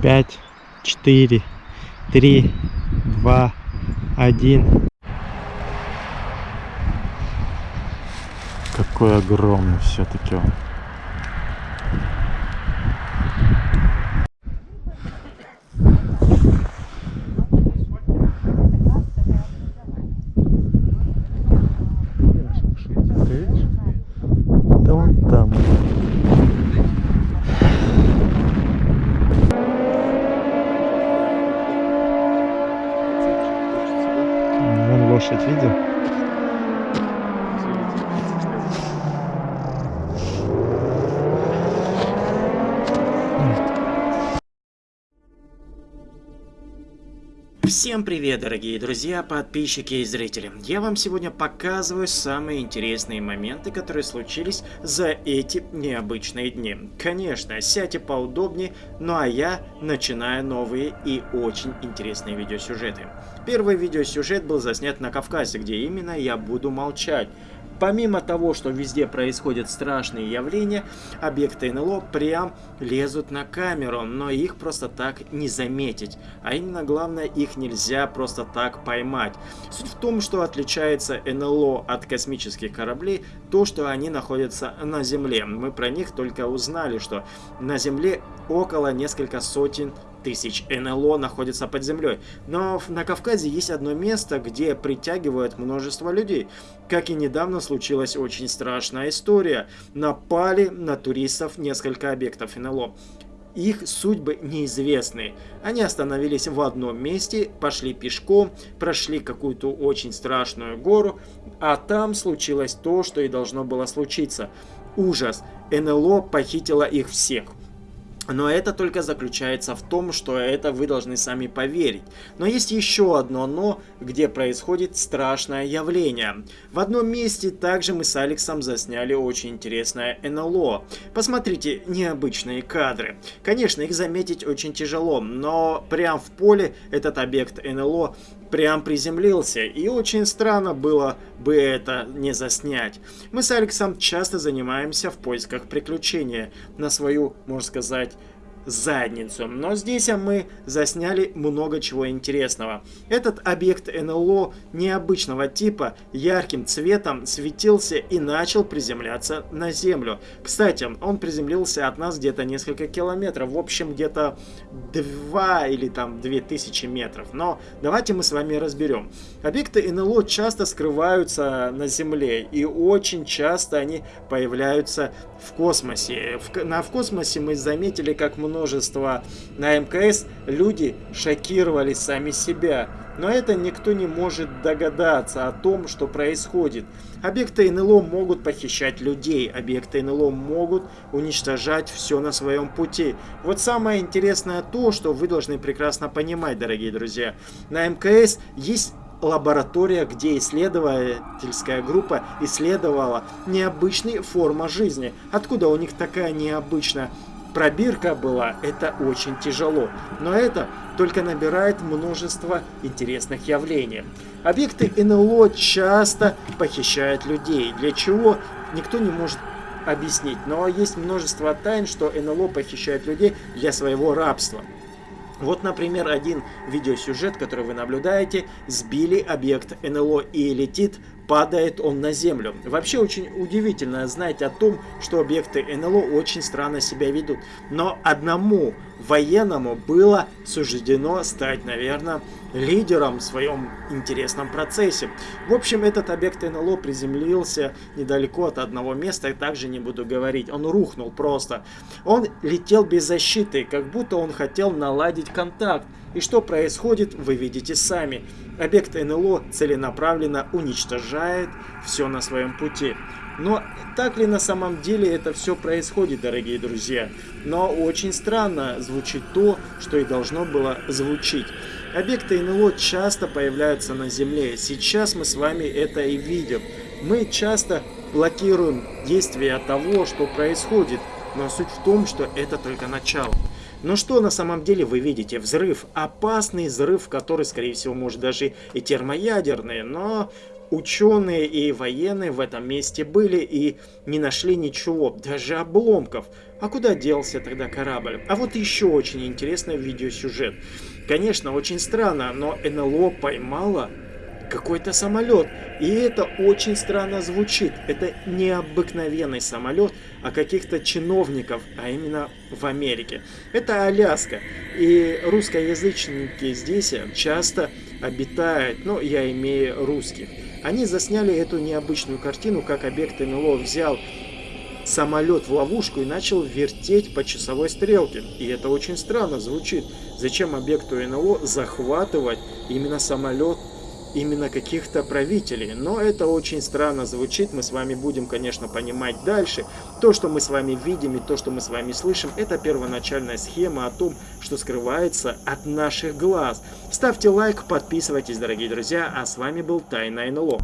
пять, четыре, три, два, один. Какой огромный все-таки он. gosta do vídeo? Всем привет, дорогие друзья, подписчики и зрители. Я вам сегодня показываю самые интересные моменты, которые случились за эти необычные дни. Конечно, сядьте поудобнее, ну а я начинаю новые и очень интересные видеосюжеты. Первый видеосюжет был заснят на Кавказе, где именно я буду молчать. Помимо того, что везде происходят страшные явления, объекты НЛО прям лезут на камеру, но их просто так не заметить. А именно главное, их нельзя просто так поймать. Суть в том, что отличается НЛО от космических кораблей, то, что они находятся на Земле. Мы про них только узнали, что на Земле около несколько сотен тысяч НЛО находится под землей. Но на Кавказе есть одно место, где притягивают множество людей. Как и недавно случилась очень страшная история. Напали на туристов несколько объектов НЛО. Их судьбы неизвестны. Они остановились в одном месте, пошли пешком, прошли какую-то очень страшную гору, а там случилось то, что и должно было случиться. Ужас. НЛО похитило их всех. Но это только заключается в том, что это вы должны сами поверить. Но есть еще одно «но», где происходит страшное явление. В одном месте также мы с Алексом засняли очень интересное НЛО. Посмотрите необычные кадры. Конечно, их заметить очень тяжело, но прям в поле этот объект НЛО прям приземлился, и очень странно было бы это не заснять. Мы с Алексом часто занимаемся в поисках приключения на свою, можно сказать, задницу. Но здесь мы засняли много чего интересного. Этот объект НЛО необычного типа ярким цветом светился и начал приземляться на Землю. Кстати, он приземлился от нас где-то несколько километров, в общем где-то 2 или там 2000 метров. Но давайте мы с вами разберем. Объекты НЛО часто скрываются на Земле и очень часто они появляются в космосе. В, на, в космосе мы заметили, как множество на МКС люди шокировали сами себя. Но это никто не может догадаться о том, что происходит. Объекты НЛО могут похищать людей, объекты НЛО могут уничтожать все на своем пути. Вот самое интересное то, что вы должны прекрасно понимать, дорогие друзья. На МКС есть лаборатория, где исследовательская группа исследовала необычные формы жизни. Откуда у них такая необычная пробирка была, это очень тяжело. Но это только набирает множество интересных явлений. Объекты НЛО часто похищают людей. Для чего, никто не может объяснить. Но есть множество тайн, что НЛО похищает людей для своего рабства. Вот, например, один видеосюжет, который вы наблюдаете, сбили объект НЛО и летит падает он на землю. Вообще очень удивительно знать о том, что объекты НЛО очень странно себя ведут. Но одному военному было суждено стать, наверное, лидером в своем интересном процессе. В общем, этот объект НЛО приземлился недалеко от одного места, также не буду говорить. Он рухнул просто. Он летел без защиты, как будто он хотел наладить контакт. И что происходит, вы видите сами. Объект НЛО целенаправленно уничтожает все на своем пути. Но так ли на самом деле это все происходит, дорогие друзья? Но очень странно звучит то, что и должно было звучить. Объекты НЛО часто появляются на Земле. Сейчас мы с вами это и видим. Мы часто блокируем действия того, что происходит. Но суть в том, что это только начало. Но что на самом деле вы видите? Взрыв. Опасный взрыв, который, скорее всего, может даже и термоядерный. Но ученые и военные в этом месте были и не нашли ничего, даже обломков. А куда делся тогда корабль? А вот еще очень интересный видеосюжет. Конечно, очень странно, но НЛО поймала какой-то самолет. И это очень странно звучит. Это необыкновенный самолет, а каких-то чиновников, а именно в Америке. Это Аляска. И русскоязычники здесь часто обитают, ну, я имею русских. Они засняли эту необычную картину, как объект НЛО взял самолет в ловушку и начал вертеть по часовой стрелке. И это очень странно звучит. Зачем объекту НЛО захватывать именно самолет именно каких-то правителей. Но это очень странно звучит, мы с вами будем, конечно, понимать дальше. То, что мы с вами видим и то, что мы с вами слышим, это первоначальная схема о том, что скрывается от наших глаз. Ставьте лайк, подписывайтесь, дорогие друзья, а с вами был Тайна НЛО.